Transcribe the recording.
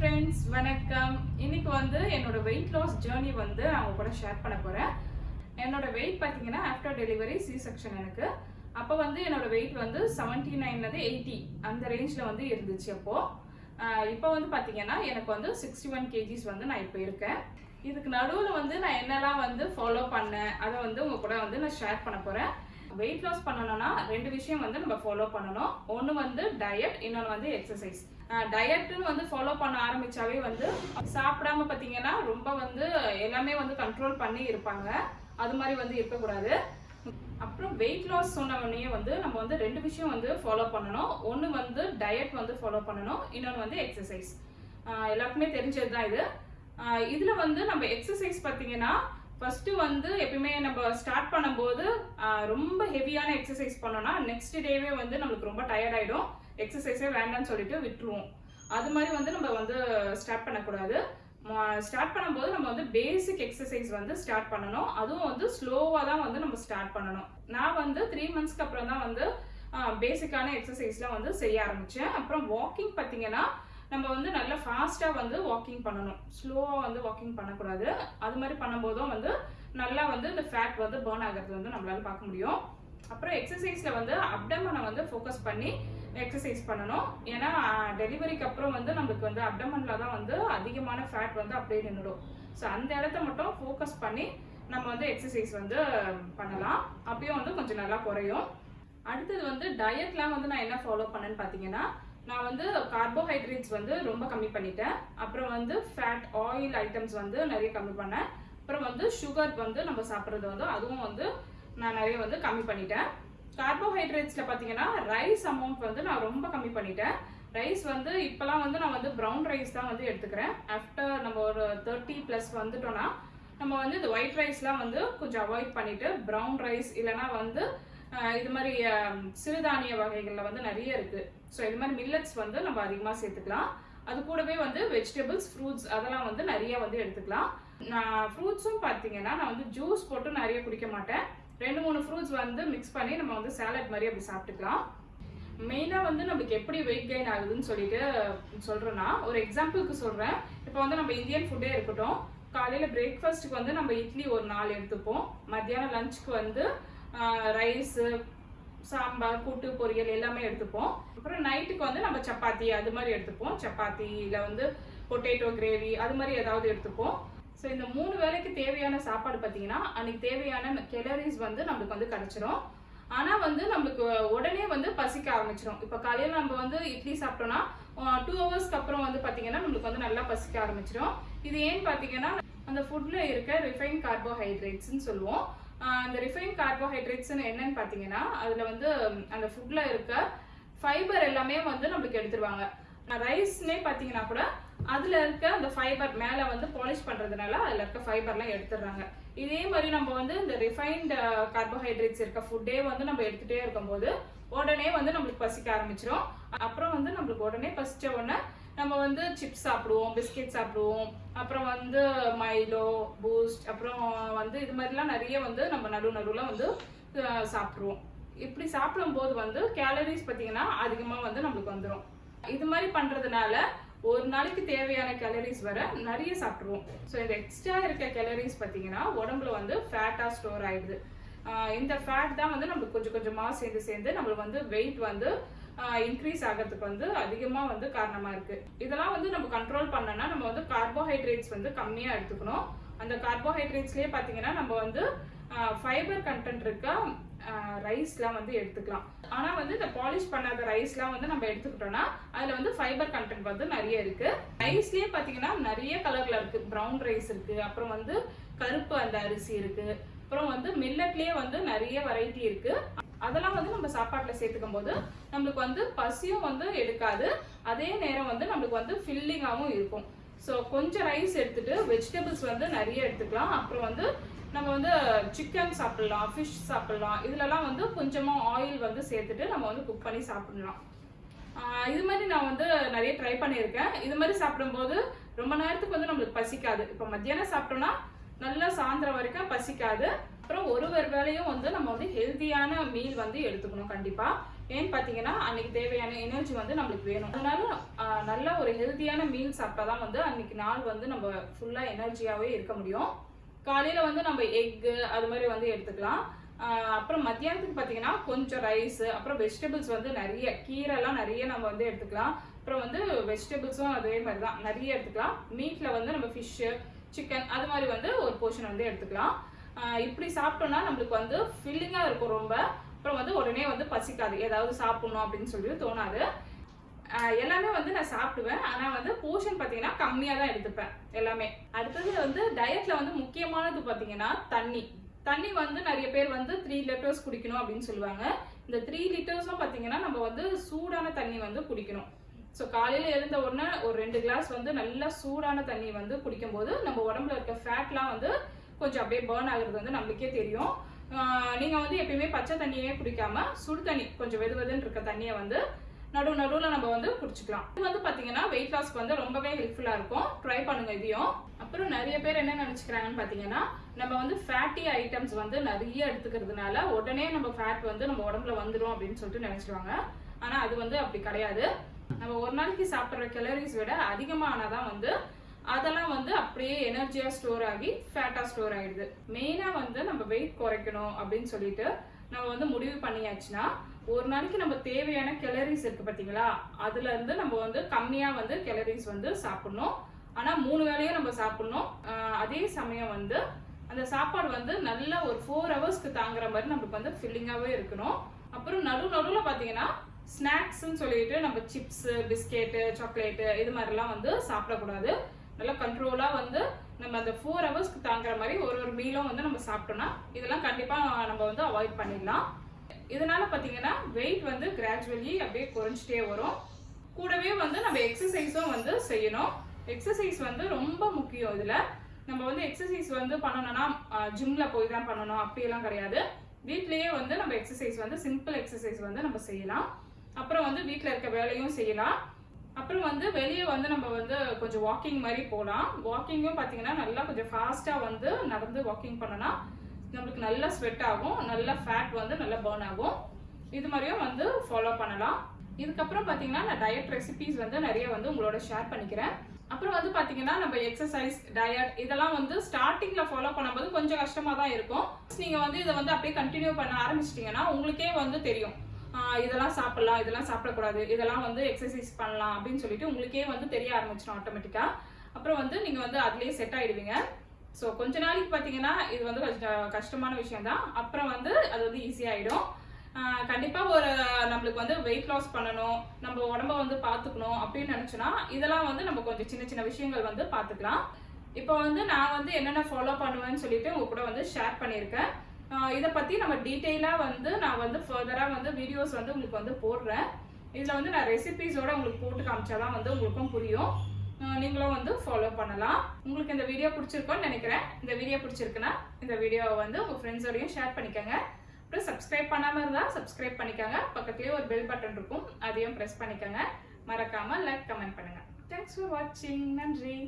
Friends வணக்கம். இன்னைக்கு வந்து என்னோட வெயிட் லாஸ் ஜேர்னி வந்து நான் உங்க கூட ஷேர் பண்ண போறேன். என்னோட வெயிட் பார்த்தீங்கன்னா ஆஃப்டர் டெலிவரி சி செக்ஷன் எனக்கு. அப்போ வந்து என்னோட வெயிட் வந்து செவன்டி நைன்லேருந்து எயிட்டி அந்த ரேஞ்சில் வந்து இருந்துச்சு அப்போ. இப்போ வந்து பார்த்தீங்கன்னா எனக்கு வந்து சிக்ஸ்டி ஒன் கேஜிஸ் வந்து நான் இப்போ இருக்கேன். இதுக்கு நடுவில் வந்து நான் என்னெல்லாம் வந்து ஃபாலோ பண்ணேன் அதை வந்து உங்க கூட வந்து நான் ஷேர் பண்ண போறேன். வெயிட் லாஸ் பண்ணணும்னா ரெண்டு விஷயம் வந்து நம்ம ஃபாலோ பண்ணணும். ஒன்று வந்து டயட் இன்னொன்று வந்து எக்ஸசைஸ் டயட்னு வந்து ஃபாலோ பண்ண ஆரம்பிச்சாவே வந்து சாப்பிடாம பார்த்தீங்கன்னா ரொம்ப வந்து எல்லாமே வந்து கண்ட்ரோல் பண்ணி இருப்பாங்க. அது மாதிரி வந்து இருக்கக்கூடாது. அப்புறம் வெயிட் லாஸ் சொன்ன வந்து நம்ம வந்து ரெண்டு விஷயம் வந்து ஃபாலோ பண்ணணும். ஒன்று வந்து டயட் வந்து ஃபாலோ பண்ணணும். இன்னொன்று வந்து எக்ஸசைஸ் எல்லாருக்குமே தெரிஞ்சது தான் இது இதில் வந்து நம்ம எக்ஸசைஸ் பார்த்தீங்கன்னா ஃபஸ்ட்டு வந்து எப்பயுமே நம்ம ஸ்டார்ட் பண்ணும்போது ரொம்ப ஹெவியான எக்ஸசைஸ் பண்ணோன்னா நெக்ஸ்ட் டேவே வந்து நம்மளுக்கு ரொம்ப டயர்ட் ஆகிடும் எக்ஸசைஸே வேண்டாம்னு சொல்லிட்டு விட்டுருவோம். அது மாதிரி வந்து நம்ம வந்து ஸ்டார்ட் பண்ணக்கூடாது. ஸ்டார்ட் பண்ணும்போது நம்ம வந்து பேசிக் எக்ஸசைஸ் வந்து ஸ்டார்ட் பண்ணணும். அதுவும் வந்து ஸ்லோவாக தான் வந்து நம்ம ஸ்டார்ட் பண்ணணும். நான் வந்து த்ரீ மந்த்ஸ்க்கு அப்புறம் தான் வந்து பேசிக்கான எக்ஸசைஸ்லாம் வந்து செய்ய ஆரம்பித்தேன் அப்புறம் வாக்கிங் பார்த்தீங்கன்னா நம்ம வந்து நல்லா ஃபாஸ்ட்டாக வந்து வாக்கிங் பண்ணணும். ஸ்லோவாக வந்து வாக்கிங் பண்ணக்கூடாது. அது மாதிரி பண்ணும்போதும் வந்து நல்லா வந்து இந்த ஃபேட் வந்து பேர்ன் ஆகிறது வந்து நம்மளால பார்க்க முடியும். அப்புறம் எக்ஸசைஸில் வந்து அப்டமனை வந்து ஃபோக்கஸ் பண்ணி எக்ஸசைஸ் பண்ணணும். ஏன்னா டெலிவரிக்கு அப்புறம் வந்து நம்மளுக்கு வந்து அப்டமனில் தான் வந்து அதிகமான ஃபேட் வந்து அப்படியே நின்றுடும் ஸோ அந்த இடத்த மட்டும் ஃபோக்கஸ் பண்ணி நம்ம வந்து எக்ஸசைஸ் வந்து பண்ணலாம். அப்பயும் வந்து கொஞ்சம் நல்லா குறையும். அடுத்தது வந்து டயட்லாம் வந்து நான் என்ன ஃபாலோ பண்ணேன்னு பார்த்தீங்கன்னா நான் வந்து கார்போஹைட்ரேட்ஸ் வந்து ரொம்ப கம்மி பண்ணிட்டேன். அப்புறம் வந்து ஃபேட் ஆயில் ஐட்டம்ஸ் வந்து நிறைய கம்மி பண்ணேன். அப்புறம் வந்து சுகர் வந்து நம்ம சாப்பிட்றது வந்து அதுவும் வந்து நான் நிறைய வந்து கம்மி பண்ணிட்டேன். கார்போஹைட்ரேட்ஸில் பார்த்தீங்கன்னா ரைஸ் அமௌண்ட் வந்து நான் ரொம்ப கம்மி பண்ணிட்டேன். ரைஸ் வந்து இப்போலாம் வந்து நான் வந்து ப்ரௌன் ரைஸ் தான் வந்து எடுத்துக்கிறேன். ஆஃப்டர் நம்ம ஒரு தேர்ட்டி ப்ளஸ் வந்துட்டோம்னா நம்ம வந்து இந்த ஒயிட் ரைஸ்லாம் வந்து கொஞ்சம் அவாய்ட் பண்ணிவிட்டு ப்ரௌன் ரைஸ் இல்லைனா வந்து இது மாதிரி சிறுதானிய வகைகளில் வந்து நிறைய இருக்குது ஸோ இது மாதிரி மில்லட்ஸ் வந்து நம்ம அதிகமாக சேர்த்துக்கலாம். அது கூடவே வந்து வெஜிடபிள்ஸ் ஃப்ரூட்ஸ் அதெல்லாம் வந்து நிறைய வந்து எடுத்துக்கலாம். நான் ஃப்ரூட்ஸும் பார்த்தீங்கன்னா நான் வந்து ஜூஸ் போட்டு நிறைய குடிக்க மாட்டேன். ரெண்டு மூணு ஃப்ரூட்ஸ் வந்து மிக்ஸ் பண்ணி நம்ம வந்து சாலட் மாதிரி அப்படி சாப்பிட்டுக்கலாம். மெயினாக வந்து நம்மளுக்கு எப்படி வெயிட் கெயின் ஆகுதுன்னு சொல்லிட்டு சொல்கிறேன்னா ஒரு எக்ஸாம்பிளுக்கு சொல்கிறேன் இப்போ வந்து நம்ம இந்தியன் ஃபுட்டே இருக்கட்டும் காலையில் பிரேக்ஃபாஸ்ட்டுக்கு வந்து நம்ம இட்லி ஒரு நாலு எடுத்துப்போம். மத்தியானம் லஞ்சுக்கு வந்து ரைஸு சாம்பார் கூட்டு பொரியல் எல்லாமே எடுத்துப்போம். அப்புறம் நைட்டுக்கு வந்து நம்ம சப்பாத்தி அது மாதிரி எடுத்துப்போம். சப்பாத்தி இல்லை வந்து பொட்டேட்டோ கிரேவி அது மாதிரி ஏதாவது எடுத்துப்போம். ஸோ இந்த மூணு வேளைக்கு தேவையான சாப்பாடு பார்த்தீங்கன்னா அன்னைக்கு தேவையான கெலரிஸ் வந்து நம்மளுக்கு வந்து கிடைச்சிரும். ஆனால் வந்து நம்மளுக்கு உடனே வந்து பசிக்க ஆரம்பிச்சிடும் இப்போ காலையில் நம்ம வந்து இட்லி சாப்பிட்டோம்னா டூ ஹவர்ஸ்க்கு அப்புறம் வந்து பார்த்தீங்கன்னா நம்மளுக்கு வந்து நல்லா பசிக்க ஆரம்பிச்சிடும் இது ஏன்னு பார்த்தீங்கன்னா அந்த ஃபுட்டில் இருக்க ரிஃபைன் கார்போஹைட்ரேட்ஸ்னு சொல்லுவோம். அந்த ரிஃபைன் கார்போஹைட்ரேட்ஸ்னு என்னன்னு பார்த்தீங்கன்னா அதில் வந்து அந்த ஃபுட்டில் இருக்க ஃபைபர் எல்லாமே வந்து நம்மளுக்கு எடுத்துருவாங்க. ரைஸ்னே பார்த்தீங்கன்னா கூட அதில் இருக்க அந்த ஃபைபர் மேலே வந்து பாலிஷ் பண்ணுறதுனால அதில் இருக்க ஃபைபர்லாம் எடுத்துடுறாங்க. இதே மாதிரி நம்ம வந்து இந்த ரிஃபைன்டு கார்போஹைட்ரேட்ஸ் இருக்க ஃபுட்டே வந்து நம்ம எடுத்துகிட்டே இருக்கும்போது உடனே வந்து நம்மளுக்கு பசிக்க ஆரம்பிச்சிடும் அப்புறம் வந்து நம்மளுக்கு உடனே பசித்த உடனே நம்ம வந்து சிப்ஸ் சாப்பிடுவோம் பிஸ்கெட் சாப்பிடுவோம். அப்புறம் வந்து மைலோ பூஸ்ட் அப்புறம் வந்து இது மாதிரிலாம் நிறைய வந்து நம்ம நடு நடுவில் வந்து சாப்பிட்ருவோம் இப்படி சாப்பிடும்போது வந்து கேலரிஸ் பார்த்தீங்கன்னா அதிகமாக வந்து நம்மளுக்கு வந்துடும் இது மாதிரி பண்ணுறதுனால ஒரு நாளைக்கு தேவையான கேலரிஸ் வர நிறைய சாப்பிட்ருவோம் ஸோ இந்த எக்ஸ்ட்ரா இருக்க கேலரிஸ் பார்த்தீங்கன்னா உடம்புல வந்து ஃபேட்டாக ஸ்டோர் ஆயிடுது. இந்த ஃபேட் தான் வந்து நம்மளுக்கு கொஞ்சம் கொஞ்சமாக சேர்ந்து சேர்ந்து நம்மளுக்கு வந்து வெயிட் வந்து இன்க்ரீஸ் ஆகிறதுக்கு வந்து அதிகமாக வந்து காரணமாக இருக்குது இதெல்லாம் வந்து நம்ம கண்ட்ரோல் பண்ணோன்னா நம்ம வந்து கார்போஹைட்ரேட்ஸ் வந்து கம்மியாக எடுத்துக்கணும். அந்த கார்போஹைட்ரேட்ஸ்லேயே பார்த்தீங்கன்னா நம்ம வந்து ஃபைபர் கண்டென்ட் இருக்க? ரைஸ்லாம் வந்து எடுத்துக்கலாம். ஆனால் வந்து இந்த பாலிஷ் பண்ணாத ரைஸ்லாம் வந்து நம்ம எடுத்துக்கிட்டோம்னா அதில் வந்து ஃபைபர் கண்டென்ட் வந்து நிறைய இருக்கு. ரைஸ்லேயே பார்த்தீங்கன்னா நிறைய கலரில் இருக்கு. ப்ரௌன் ரைஸ் இருக்கு. அப்புறம் வந்து கருப்பு அந்த அரிசி இருக்கு. அப்புறம் வந்து மில்லட்லேயே வந்து நிறைய வெரைட்டி இருக்கு. அதெல்லாம் வந்து நம்ம சாப்பாட்டில் சேர்த்துக்கும் போது நம்மளுக்கு வந்து பசியும் வந்து எடுக்காது. அதே நேரம் வந்து நம்மளுக்கு வந்து ஃபில்லிங்காகவும் இருக்கும். ஸோ கொஞ்சம் ரைஸ் எடுத்துட்டு வெஜிடபிள்ஸ் வந்து நிறைய எடுத்துக்கலாம். அப்புறம் வந்து நம்ம வந்து சிக்கன் சாப்பிடலாம் ஃபிஷ் சாப்பிடலாம். இதுலலாம் வந்து கொஞ்சமாக ஆயில் வந்து சேர்த்துட்டு நம்ம வந்து குக் பண்ணி சாப்பிடலாம். இது மாதிரி நான் வந்து நிறைய ட்ரை பண்ணியிருக்கேன். இது மாதிரி சாப்பிடும்போது ரொம்ப நேரத்துக்கு வந்து நம்மளுக்கு பசிக்காது. இப்போ மத்தியானம் சாப்பிட்டோம்னா நல்லா சாயந்தரம் வரைக்கும் பசிக்காது. அப்புறம் ஒரு ஒரு வேளையும் வந்து நம்ம வந்து ஹெல்த்தியான மீல் வந்து எடுத்துக்கணும் கண்டிப்பாக ஏன்னு பார்த்தீங்கன்னா அன்னைக்கு தேவையான எனர்ஜி வந்து நம்மளுக்கு வேணும். அதனால நல்ல ஒரு ஹெல்த்தியான மீல் சாப்பிட்டா தான் வந்து அன்னைக்கு நாள் வந்து நம்ம ஃபுல்லாக எனர்ஜியாகவே இருக்க முடியும். காலையில் வந்து நம்ம எக்கு அது மாதிரி வந்து எடுத்துக்கலாம். அப்புறம் மத்தியானத்துக்கு பார்த்தீங்கன்னா கொஞ்சம் ரைஸ் அப்புறம் வெஜிடபிள்ஸ் வந்து நிறைய கீரைலாம் நிறைய நம்ம வந்து எடுத்துக்கலாம். அப்புறம் வந்து வெஜிடபிள்ஸும் அதே மாதிரி தான் நிறைய எடுத்துக்கலாம். மீட்டில் வந்து நம்ம ஃபிஷ்ஷு சிக்கன் அது மாதிரி வந்து ஒரு போர்ஷன் வந்து எடுத்துக்கலாம். இப்படி சாப்பிட்டோம்னா நம்மளுக்கு வந்து ஃபில்லிங்காக இருக்கும் ரொம்ப. அப்புறம் வந்து உடனே வந்து பசிக்காது. ஏதாவது சாப்பிடணும் அப்படின்னு சொல்லி தோணாது. எல்லாமே வந்து நான் சாப்பிடுவேன். ஆனால் வந்து போர்ஷன் பார்த்தீங்கன்னா கம்மியாக தான் எடுத்துப்பேன் எல்லாமே. அடுத்தது வந்து டயட்டில் வந்து முக்கியமானது பார்த்தீங்கன்னா தண்ணி. தண்ணி வந்து நிறைய பேர் வந்து த்ரீ லிட்டர்ஸ் குடிக்கணும் அப்படின்னு சொல்லுவாங்க. இந்த த்ரீ லிட்டர்ஸும் பார்த்தீங்கன்னா நம்ம வந்து சூடான தண்ணி வந்து குடிக்கணும். ஸோ காலையில் எழுந்த உடனே ஒரு ரெண்டு கிளாஸ் வந்து நல்லா சூடான தண்ணி வந்து குடிக்கும்போது நம்ம உடம்புல இருக்க ஃபேட்லாம் வந்து கொஞ்சம் அப்படியே பேர்ன் ஆகுறது வந்து நம்மளுக்கே தெரியும். நீங்கள் வந்து எப்பயுமே பச்சை தண்ணியே குடிக்காம சுடு தண்ணி கொஞ்சம் வெது வெதுன்னு இருக்க தண்ணியை வந்து நடு நடுவில் நம்ம வந்து குடிச்சிக்கலாம். இது வந்து பார்த்தீங்கன்னா வெயிட் லாஸ்க்கு வந்து ரொம்பவே ஹெல்ப்ஃபுல்லாக இருக்கும். ட்ரை பண்ணுங்க இதையும். அப்புறம் நிறைய பேர் என்ன நினச்சிக்கிறாங்கன்னு பார்த்தீங்கன்னா நம்ம வந்து ஃபேட்டி ஐட்டம்ஸ் வந்து நிறைய எடுத்துக்கிறதுனால உடனே நம்ம ஃபேட் வந்து நம்ம உடம்புல வந்துடும் அப்படின்னு சொல்லிட்டு நினச்சிடுவாங்க ஆனால் அது வந்து அப்படி கிடையாது. நம்ம ஒரு நாளைக்கு சாப்பிட்ற கலோரிஸ் விட அதிகமானதான் வந்து அதெல்லாம் வந்து அப்படியே எனர்ஜியா ஸ்டோர் ஆகி ஃபேட்டா ஸ்டோர் ஆயிடுது. மெயினா வந்து நம்ம வெயிட் குறைக்கணும் அப்படின்னு சொல்லிட்டு நம்ம வந்து முடிவு பண்ணியாச்சுன்னா ஒரு நாளைக்கு நம்ம தேவையான கெலரிஸ் இருக்கு பாத்தீங்களா அதுல இருந்து நம்ம வந்து கம்மியா வந்து கெலரிஸ் வந்து சாப்பிடணும். ஆனா மூணு வேளையும் நம்ம சாப்பிடணும். அதே சமயம் வந்து அந்த சாப்பாடு வந்து நல்ல ஒரு ஃபோர் ஹவர்ஸ்க்கு தாங்குற மாதிரி நம்மளுக்கு வந்து ஃபில்லிங்காகவே இருக்கணும். அப்புறம் நடு நடுவில் பார்த்தீங்கன்னா ஸ்நாக்ஸ்ன்னு சொல்லிட்டு நம்ம சிப்ஸு பிஸ்கெட்டு சாக்லேட்டு இது மாதிரிலாம் வந்து சாப்பிடக்கூடாது. நல்லா கண்ட்ரோலாக வந்து நம்ம அந்த ஃபோர் ஹவர்ஸ்க்கு தாங்குற மாதிரி ஒரு ஒரு மீலும் வந்து நம்ம சாப்பிட்டோம்னா இதெல்லாம் கண்டிப்பாக நம்ம வந்து அவாய்ட் பண்ணிடலாம். இதனால பார்த்தீங்கன்னா வெயிட் வந்து கிராஜுவலி அப்படியே குறைஞ்சிட்டே வரும். கூடவே வந்து நம்ம எக்ஸசைஸும் வந்து செய்யணும். எக்ஸசைஸ் வந்து ரொம்ப முக்கியம் இதில். நம்ம வந்து எக்ஸசைஸ் வந்து பண்ணணும்னா ஜிம்மில் போய் தான் பண்ணணும். அப்படியெல்லாம் கிடையாது. வீட்லேயே வந்து நம்ம எக்ஸசைஸ் வந்து சிம்பிள் எக்ஸசைஸ் வந்து நம்ம செய்யலாம். அப்புறம் வந்து வீட்டில் இருக்க வேலையும் செய்யலாம். அப்புறம் வந்து வெளியே வந்து நம்ம வந்து கொஞ்சம் வாக்கிங் மாதிரி போகலாம் வாக்கிங்கும் பார்த்தீங்கன்னா நல்லா கொஞ்சம் ஃபாஸ்ட்டாக வந்து நடந்து வாக்கிங் பண்ணோன்னா நம்மளுக்கு நல்லா ஸ்வெட் ஆகும் நல்லா ஃபேட் வந்து நல்லா பேர்ன் ஆகும். இது மாதிரியும் வந்து ஃபாலோ பண்ணலாம். இதுக்கப்புறம் பார்த்தீங்கன்னா நான் டயட் ரெசிபிஸ் வந்து நிறைய வந்து உங்களோட ஷேர் பண்ணிக்கிறேன். அப்புறம் வந்து பார்த்தீங்கன்னா நம்ம எக்ஸசைஸ் டயட் இதெல்லாம் வந்து ஸ்டார்டிங்கில் ஃபாலோ பண்ணும்போது கொஞ்சம் கஷ்டமாக தான் இருக்கும் நீங்கள் வந்து இதை வந்து அப்படியே கண்டினியூ பண்ண ஆரம்பிச்சிட்டிங்கன்னா உங்களுக்கே வந்து தெரியும். இதெல்லாம் சாப்பிடலாம் இதெல்லாம் சாப்பிடக்கூடாது இதெல்லாம் வந்து எக்ஸசைஸ் பண்ணலாம் அப்படின்னு சொல்லிட்டு உங்களுக்கே வந்து தெரிய ஆரம்பிச்சிடும் ஆட்டோமேட்டிக்காக அப்புறம் வந்து நீங்கள் வந்து அதுலேயே செட் ஆகிடுவீங்க ஸோ கொஞ்ச நாளைக்கு பார்த்தீங்கன்னா இது வந்து கொஞ்சம் கஷ்டமான விஷயம் தான் அப்புறம் வந்து அது வந்து ஈஸியாகிடும் கண்டிப்பாக ஒரு நம்மளுக்கு வந்து வெயிட் லாஸ் பண்ணணும் நம்ம உடம்ப வந்து பார்த்துக்கணும் அப்படின்னு நினச்சோன்னா இதெல்லாம் வந்து நம்ம கொஞ்சம் சின்ன சின்ன விஷயங்கள் வந்து பார்த்துக்கலாம் இப்போ வந்து நான் வந்து என்னென்ன ஃபாலோ பண்ணுவேன்னு சொல்லிட்டு உங்க கூட வந்து ஷேர் பண்ணியிருக்கேன். இதை பற்றி நம்ம டீட்டெயிலாக வந்து நான் வந்து ஃபர்தராக வந்து வீடியோஸ் வந்து உங்களுக்கு வந்து போடுறேன். இதில் வந்து நான் ரெசிபிஸோட உங்களுக்கு போட்டு காமிச்சா தான் வந்து உங்களுக்கும் புரியும். நீங்களும் வந்து ஃபாலோ பண்ணலாம். உங்களுக்கு இந்த வீடியோ பிடிச்சிருக்கோன்னு நினைக்கிறேன். இந்த வீடியோ பிடிச்சிருக்குன்னா இந்த வீடியோவை வந்து உங்கள் ஃப்ரெண்ட்ஸோடையும் ஷேர் பண்ணிக்கோங்க. அப்புறம் சப்ஸ்கிரைப் பண்ணாமல் இருந்தால் சப்ஸ்கிரைப் பண்ணிக்கோங்க. பக்கத்துலேயே ஒரு பெல் பட்டன் இருக்கும். அதையும் ப்ரெஸ் பண்ணிக்கோங்க. மறக்காமல் லைக் கமெண்ட் பண்ணுங்கள் தேங்க்ஸ் ஃபார் வாட்சிங் நன்றி.